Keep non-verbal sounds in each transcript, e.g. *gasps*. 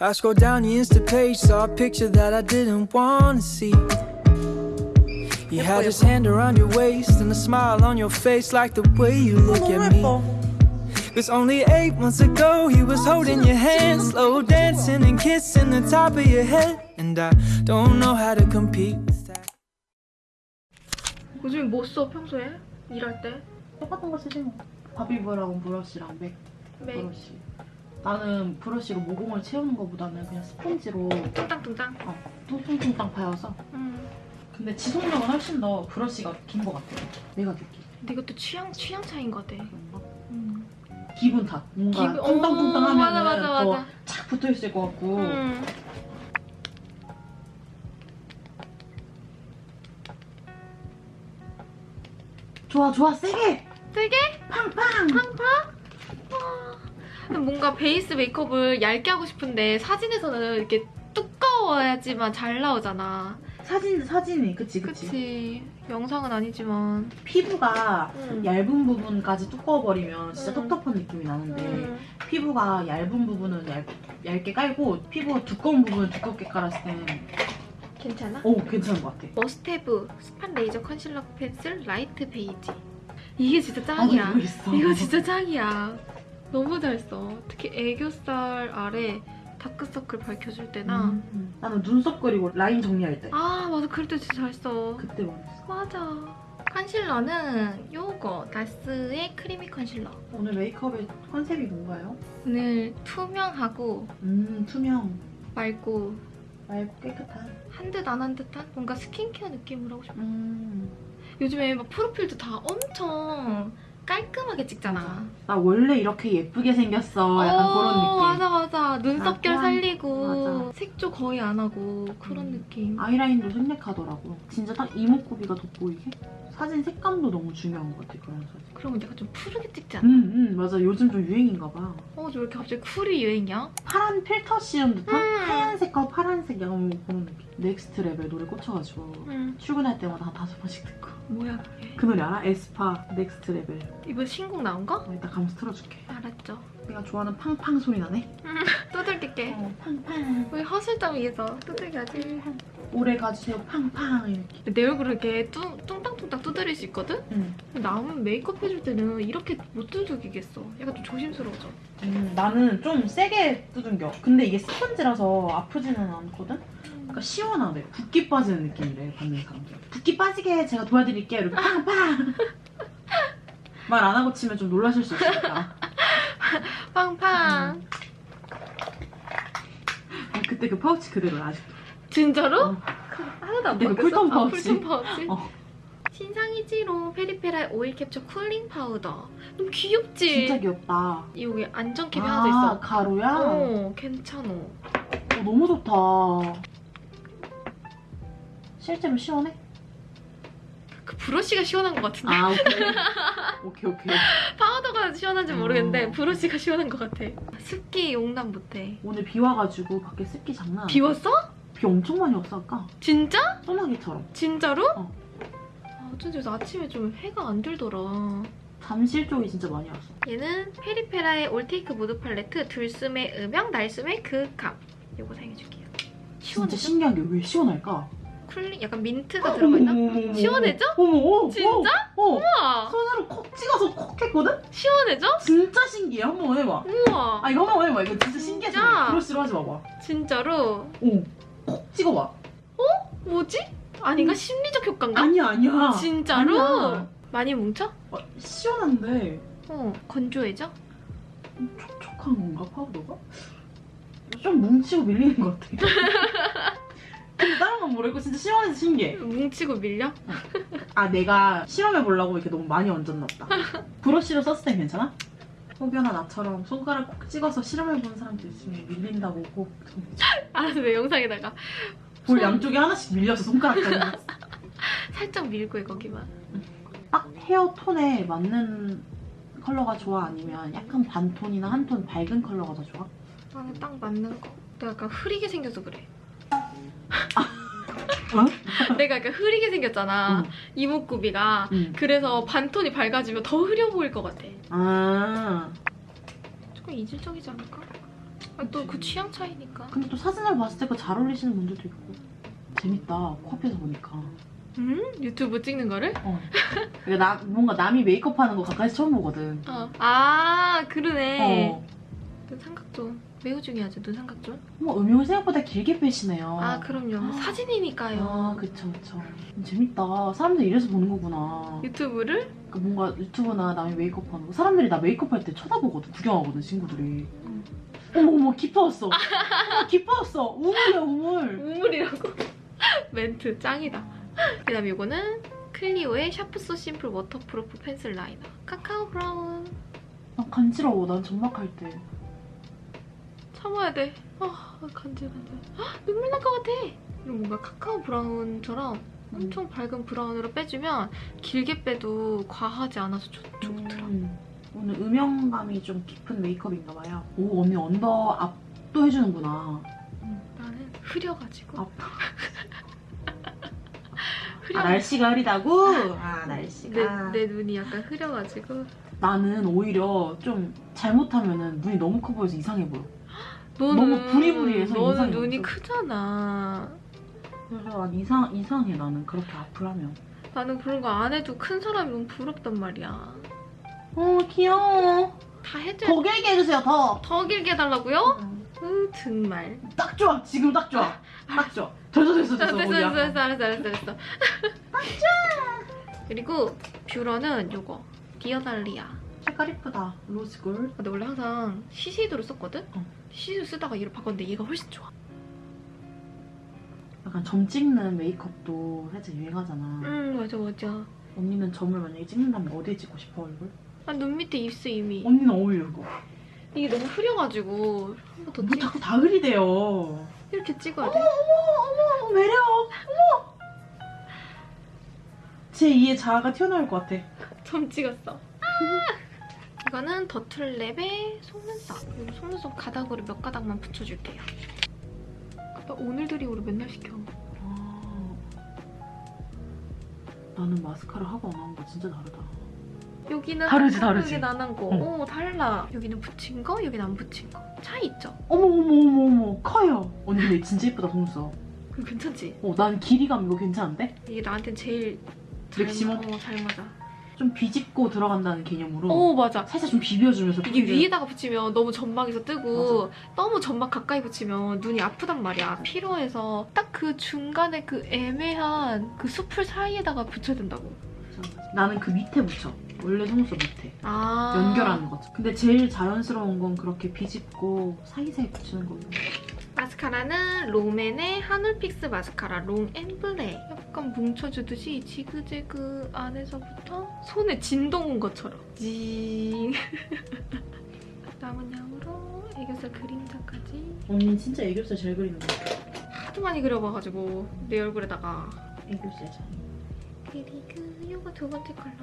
I scrolled down the Insta page, saw a picture that I didn't want to see. You had his hand around your waist and a smile on your face, like the way you look at me. It's only eight months ago he was holding your hand, slow dancing and kissing the top of your head. And I don't know how to compete with that. 요즘에 뭐 써 평소에? 일할 때? 똑같은 거 쓰지 뭐. 바비브라운 브러쉬랑 맥 메이 브러쉬. 나는 브러쉬로 모공을 채우는 것보다는 그냥 스펀지로 뚱땅뚱땅 어, 뚱뚱뚱땅 파여서. 음. 근데 지속력은 훨씬 더 브러쉬가 긴 것 같아. 내가 느끼. 근데 이것도 취향, 취향 차이인 것 같아? 음. 기분 탓. 뭔가 기분- 뚱땅뚱땅 어, 하면 맞아, 맞아, 더 맞아. 착 붙어 있을 것 같고. 음. 좋아 좋아 세게 되게 팡팡. 뭔가 베이스 메이크업을 얇게 하고 싶은데 사진에서는 이렇게 두꺼워야지만 잘 나오잖아 사진 사진이 그치 그치. 그치 영상은 아니지만 피부가 음. 얇은 부분까지 두꺼워버리면 진짜 음. 텁텁한 느낌이 나는데 음. 피부가 얇은 부분은 얇, 얇게 깔고 피부가 두꺼운 부분은 두껍게 깔았을 땐 괜찮아? 오, 괜찮은 것 같아. 머스테브 Spot Eraser Concealer Pencil Light Beige 이게 진짜 나도 짱이야 이거 있어. 이거 진짜 짱이야. 너무 잘 써. 특히 애교살 아래 다크서클 밝혀줄 때나 음, 음. 나는 눈썹 그리고 라인 정리할 때 아 맞아 그럴 때 진짜 잘 써. 그때 원했어. 맞아. 컨실러는 요거 나스의 Creamy Concealer. 오늘 메이크업의 컨셉이 뭔가요? 오늘 투명하고 음, 투명, 맑고 맑고 깨끗한. 한 듯 안 한 듯한 뭔가 스킨케어 느낌으로 하고 싶어. 음. 요즘에 막 프로필도 다 엄청 깔끔하게 찍잖아. 나 원래 이렇게 예쁘게 생겼어. 약간 그런 느낌. 맞아 맞아. 눈썹결 약간, 살리고 맞아. 색조 거의 안 하고 그런 음. 느낌. 아이라인도 생략하더라고. 진짜 딱 이목구비가 돋보이게. 사진 색감도 너무 중요한 것 같아, 그런 사진. 그러면 내가 좀 푸르게 찍지 않아? 응, 응, 맞아. 요즘 좀 유행인가 봐. 어, 저 왜 이렇게 갑자기 cool이 유행이야? 파란 필터 씌운 듯한 음. 하얀색과 파란색 약간 그런 느낌. Next Level 노래 꽂혀가지고 응. 출근할 때마다 한 다섯 번씩 듣고. 뭐야 그게? 그 노래 알아? 에스파 Next Level. 이번 신곡 나온 거? 어, 이따 가면서 틀어줄게. 알았죠. 내가 좋아하는 팡팡 소리 나네. *laughs* 두들길게. 어, 팡팡. 우리 허 실장 위해서 두들겨야지. 오래 가주세요. 팡팡 이렇게. 내 얼굴을 이렇게 뚱, 뚱땅뚱땅 두드릴 수 있거든? 응. 근데 남은 메이크업 해줄 때는 이렇게 못 두들기겠어. 약간 좀 조심스러워져. 음, 나는 좀 세게 두들겨. 근데 이게 스펀지라서 아프지는 않거든? 그러니까 시원하대. 붓기 빠지는 느낌이래, 받는 사람들. 붓기 빠지게 제가 도와드릴게요. 이렇게 팡팡! *laughs* 말 안 하고 치면 좀 놀라실 수 있으니까. *laughs* 팡팡. 아, 그때 그 파우치 그대로야, 아직도. 진짜로? 어. 하나도 안 근데 그 바뀌었어? cool tone 아, 파우치. cool tone 파우치? 어. 신상이지롱 페리페라의 Oil Capture Cooling Powder. 너무 귀엽지? 진짜 귀엽다. 여기 안전캡이 아, 하나 더 있어. 가루야? 어, 괜찮어. 어, 너무 좋다. 실제로 시원해? 그 브러쉬가 시원한 것 같은데. 아, 오케이. *laughs* 오케이, 오케이. 파우더가 시원한지 모르겠는데 어. 브러쉬가 시원한 것 같아. 습기 용납 못해. 오늘 비 와가지고 밖에 습기 장난 아니야. 비웠어? 비 엄청 많이 왔어, 아까. 진짜? 소나기처럼. 진짜로? 어. 아, 어쩐지 요새 아침에 좀 해가 안 들더라. 잠실 쪽이 진짜 많이 왔어. 얘는 페리페라의 All Take Mood Palette 들숨의 음영, 날숨의 그윽함. 이거 사용해줄게요. 시원해. 진짜 신기한 게 왜 시원할까? cooling 약간 민트가 들어가 있나? 시원해져? 어머, 어, 진짜? 어, 어. 우와! 손으로 콕 찍어서 콕 했거든? 시원해져? 진짜 신기해. 한번 해봐. 우와! 아, 이거 한번 해봐. 이거 진짜 신기해. 진짜? 브러쉬로 하지 마봐. 진짜로? 오, 콕 찍어봐. 뭐지? 아닌가? 심리적 효과인가? 아니야, 아니야. 진짜로? 아니야. 많이 뭉쳐? 어, 시원한데 어, 건조해져? 좀 촉촉한 건가, 파우더가? 좀 뭉치고 밀리는 것 같아. *laughs* 근데 다른 건 모르겠고 진짜 시원해서 신기해. 뭉치고 밀려? 아 내가 실험해 보려고 이렇게 너무 많이 얹었나 보다. 브러쉬로 썼을 땐 괜찮아? 혹여나 나처럼 손가락 콕 찍어서 실험해 본 사람도 있으면 밀린다고 꼭. *laughs* 알았어, 내 영상에다가 볼 손- 양쪽에 하나씩 밀려서 손가락까지. *laughs* 살짝 밀고 해, 거기만. 딱 헤어 톤에 맞는 컬러가 좋아? 아니면 약간 반톤이나 한 톤 밝은 컬러가 더 좋아? 나는 딱 맞는 거. 내가 약간 흐리게 생겨서 그래. *laughs* 내가 약간 흐리게 생겼잖아. 응. 이목구비가. 응. 그래서 반톤이 밝아지면 더 흐려 보일 것 같아. 아 조금 이질적이지 않을까? 아, 또그 취향 차이니까. 근데 또 사진을 봤을 때 그 잘 어울리시는 분들도 있고 재밌다 코앞에서 보니까 음? 유튜브 찍는 거를? 어. 그러니까 나, 뭔가 남이 메이크업 하는 거 가까이서 처음 보거든 어. 아, 그러네. 어. 눈 삼각존. 매우 중요하죠, 눈 삼각존. 뭐 음영을 생각보다 길게 빼시네요 아, 그럼요. 사진이니까요. 아 그쵸 그쵸 음, 재밌다 사람들 이래서 보는 거구나 유튜브를? 그러니까 뭔가 유튜브나 남이 메이크업 하는 거 사람들이 나 메이크업 할 때 쳐다보거든 구경하거든 친구들이 응. 어머 어머 기뻐왔어 어머, 기뻐왔어 우물이야 우물 우물이라고. *laughs* 멘트 짱이다. 그 다음에 이거는 클리오의 Sharp So Simple Waterproof Pencil Liner. Cacao Brown. 난 간지러워 난 점막할 때 참아야 돼. 아, 간질 간질. 헉, 눈물 날 것 같아. 이런 뭔가 Cacao Brown처럼 엄청 밝은 brown으로 빼주면 길게 빼도 과하지 않아서 좋, 좋더라. 음, 오늘 음영감이 좀 깊은 메이크업인가 봐요 오 언니 언더 앞도 해주는구나 음, 나는 흐려가지고. 앞. *laughs* 흐려. 아 날씨가 흐리다고? 아 날씨가 내, 내 눈이 약간 흐려가지고. 나는 오히려 좀 잘못하면은 눈이 너무 커 보여서 이상해 보여 *gasps* 너는, 너무 부리부리해서 너는 눈이 없어. 크잖아. 그래서 난 이상, 이상해 나는 그렇게 앞을 하면 나는 그런 거 안 해도 큰 사람이 너무 부럽단 말이야. 어 귀여워 다 해줘야 더 길게 해주세요 더 더 길게 해달라고요? 으, 정말. 딱 좋아 지금 딱 좋아 딱 좋아 됐어 됐어 됐어, 됐어 됐어. 됐어, 알았어, 알았어, 알았어. 그리고 뷰러는 요거. 디어달리아. 색깔 이쁘다 rose gold 근데 원래 항상 시세이도 썼거든? 어. 시세이도 쓰다가 얘를 바꿨는데 얘가 훨씬 좋아. 약간 점 찍는 메이크업도 살짝 유행하잖아 음, 맞아, 맞아. 언니는 점을 만약에 찍는다면 어디에 찍고 싶어 얼굴? 아, 눈 밑에 입술 이미. 언니는 어울려 이거 이게 너무 흐려가지고 한 번더 뭐 찍. 자꾸 다 흐리대요 이렇게 찍어야 돼. 어머 어머 매력 어머 제 2의 자아가 튀어나올 것 같아 *laughs* 점 찍었어. 이거는 더툴랩의 속눈썹. 이 속눈썹 가닥으로 몇 가닥만 붙여줄게요. 나 오늘들이오로 맨날 시켜. 아, 나는 마스카라 하고 안 하는 거 진짜 다르다 여기는 다르지, 다르지. 나는 거. 응. 오 달라. 여기는 붙인 거, 여기는 안 붙인 거. 차이 있죠? 어머 어머 어머 어머 커요 언니 근데 진짜 예쁘다 속눈썹 괜찮지? 어, 난 길이감 이거 괜찮은데? 이게 나한텐 제일 잘, 맥시멈? 어, 잘 맞아. 좀 비집고 들어간다는 개념으로 오 맞아. 살짝 좀 비벼주면서 이게 뿌리를- 위에다가 붙이면 너무 점막에서 뜨고 너무 점막 가까이 붙이면 눈이 아프단 말이야. 필요해서 딱 그 중간에 그 애매한 그 숲을 사이에다가 붙여야 된다고. 나는 그 밑에 붙여 원래 속눈썹 밑에 아. 연결하는 거죠 근데 제일 자연스러운 건 그렇게 비집고 사이사이 붙이는 거고 마스카라는 롬앤의 한올 Fix 마스카라 Long Black. 약간 뭉쳐주듯이 지그재그 안에서부터 손에 진동 온 것처럼. 징. *laughs* 남은 양으로 애교살 그림자까지. 언니 진짜 애교살 잘 그리는 거 같아 하도 많이 그려봐가지고 내 얼굴에다가. 애교살 잘. 그리고 이거 두 번째 컬러.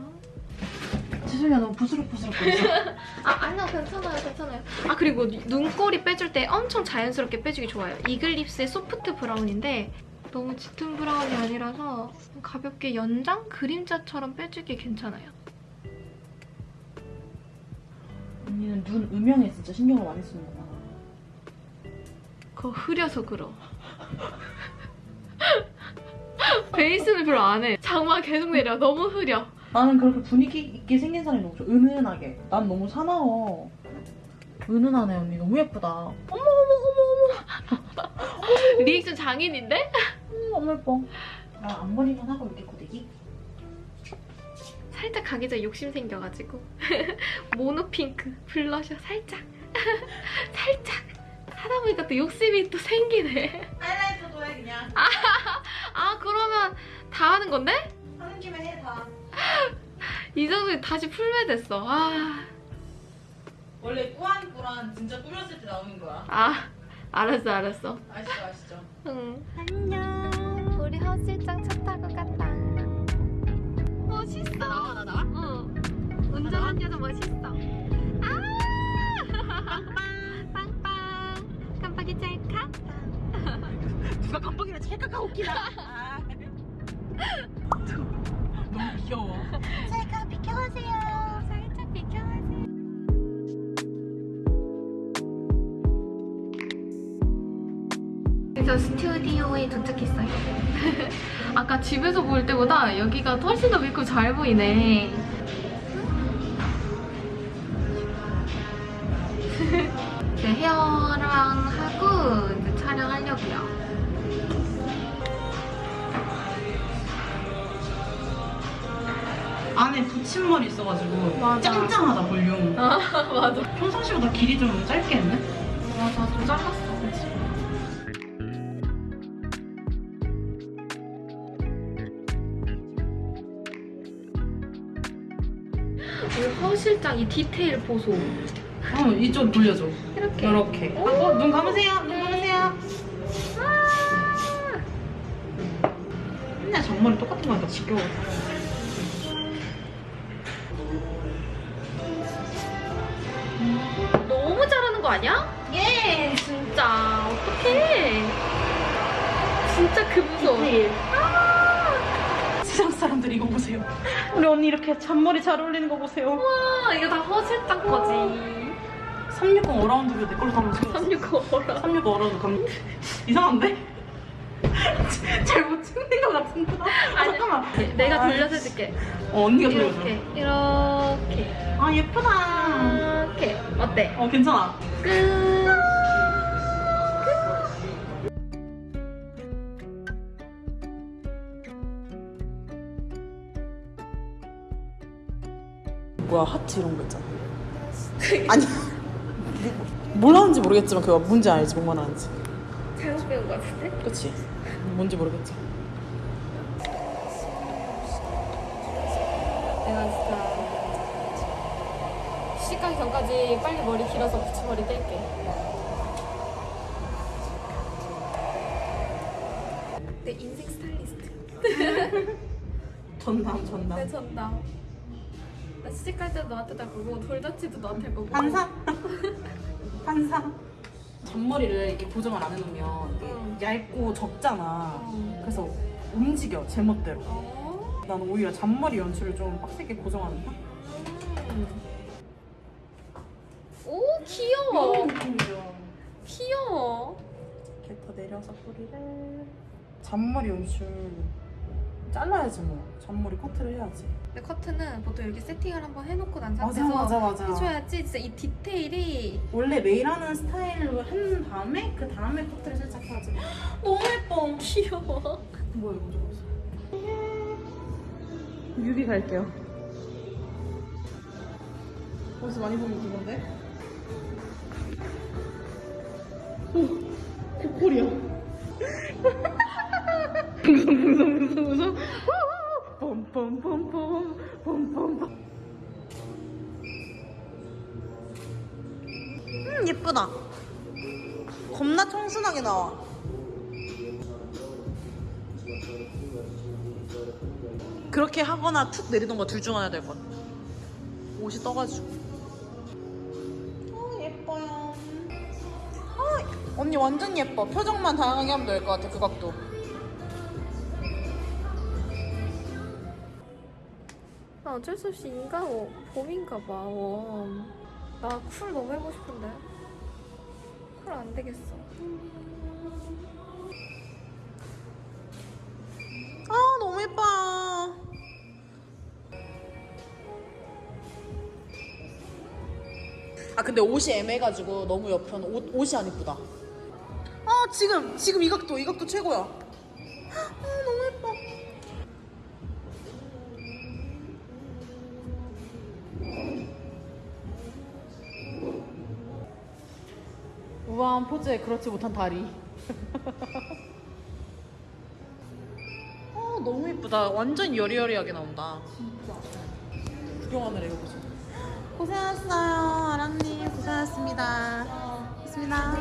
죄송해요 너무 부스럭부스럭거려서 *laughs* 아 아니요 괜찮아요 괜찮아요. 아 그리고 눈꼬리 빼줄 때 엄청 자연스럽게 빼주기 좋아요. 이글립스의 Soft Brown인데 너무 짙은 brown이 아니라서 가볍게 연장 그림자처럼 빼주기 괜찮아요. 언니는 눈 음영에 진짜 신경을 많이 쓰는구나 그거 흐려서 그러. *laughs* 베이스는 별로 안 해. 장마 계속 내려. 너무 흐려. 나는 그렇게 분위기 있게 생긴 사람이 너무 좋아. 은은하게. 난 너무 사나워. 은은하네 언니. 너무 예쁘다. 어머 어머 어머 *laughs* 리액션 장인인데? 어머 너무 예뻐. 나 앞머리만 하고 이렇게 고데기? 살짝 가기 전에 욕심 생겨가지고. *laughs* 모노핑크 블러셔 살짝. *laughs* 살짝. 하다 보니까 또 욕심이 또 생기네. 하이라이터도 해 그냥. 아 그러면 다 하는 건데? 하는 김에 해 다 이 정도면 다시 풀매됐어. 아, 원래 꾸안꾸란 진짜 꾸몄을 때 나오는 거야. 아 알았어 알았어. 아시죠 아시죠? 응. 안녕. 우리 허슬장 차 타고 간다. 멋있어. 나와 나 나와? 응 운전한 여자 멋있어. 아! 빵빵. 깜빡이 찰칵 누가 깜빡이라 찰칵하고 웃기다 너무 귀여워 *laughs* 찰칵 비켜가세요 살짝 비켜가세요 그래서 스튜디오에 도착했어요. *laughs* 아까 집에서 볼 때보다 여기가 훨씬 더 맑고 잘 보이네. *laughs* 헤어랑 하고 이제 촬영하려고요. 안에 붙임머리 있어가지고 맞아. 짱짱하다 볼륨. 아 *laughs* 맞아. 평상시보다 길이 좀 짧게 했네? 맞아 좀 잘랐어. 그치? 우리 허 실장 이 디테일 보소. 어, 이쪽 돌려줘. 이렇게. 이렇게. 오. 어, 눈 감으세요. 눈 감으세요. 맨날 정머리 똑같은 거 하니까 지겨워. 그 무서워. 세상 사람들 이거 보세요. 우리 언니 이렇게 잔머리 잘 어울리는 거 보세요. 와 이거 다 허 실장 거지. 360 around도 내 걸로 담으세요 365라. 360 around 감 이상한데? *laughs* 잘못 찍는 것 같은데? 아, 잠깐만. 내가 아, 돌려서 해줄게. 어, 언니가 돌려줘. 이렇게 이렇게 아, 예쁘다. 이렇게 어때? 어, 괜찮아. 끝. 뭐야 하트 이런 거 있잖아 아니 뭘 하는지 모르겠지만 그거 뭔지 알지 뭔 말하는지 잘못 배운 거 같은데? 그치? 뭔지 모르겠지 내가 진짜 시집 가기 전까지 빨리 머리 길어서 붙임머리 뗄게. 내 인생 스타일리스트. *laughs* 전남, 전남. 내 전담. 나 시집 갈 때도 너한테 달 거고 돌잔치도 너한테 할 거고. 반사. 반사. 잔머리를 이렇게 고정을 안 해놓으면 이게 응. 얇고 적잖아 어. 그래서 움직여 제멋대로 어? 나는 오히려 잔머리 연출을 좀 빡세게 고정하는 편? 음. 오 귀여워. 귀여워. 이렇게 더 내려서 뿌리를 잔머리 연출 잘라야지 뭐 잔머리 커트를 해야지 근데 커트는 보통 이렇게 세팅을 한번 해놓고 난 맞아 상태에서 맞아 맞아. 해줘야지 진짜 이 디테일이 원래 매일 하는 스타일로 한 다음에 그 다음에 커트를 살짝 해야지. 너무 예뻐 귀여워. 뭐야 이거 좀 뮤비 갈게요. 어디서 많이 보는 그건데? 오 개꿀이야. 풍선 풍선 풍선 풍선 pompompom 음 예쁘다 겁나 청순하게 나와 그렇게 하거나 툭 내리던가 둘중 하나 될 것 같아. 옷이 떠가지고. 어, 예뻐요. 어, 언니 완전 예뻐. 표정만 다양하게 하면 될 것 같아, 그 각도. 나 어쩔 수 없이 인간 워- 봄인가 봐. 웜. 나쿨 너무 해보고 싶은데. 쿨안 되겠어. 아, 너무 예뻐. 아, 근데 옷이 애매해가지고 너무 옆에는 옷, 옷이 안 이쁘다. 아, 지금, 지금 이 각도, 이 각도 최고야. 우아한 포즈에 그렇지 못한 다리. 어, *laughs* 너무 이쁘다. 완전 여리여리하게 나온다. 진짜. 구경하느라 이거 보죠. 고생하셨어요, 아랑님. 고생하셨습니다. 고맙습니다.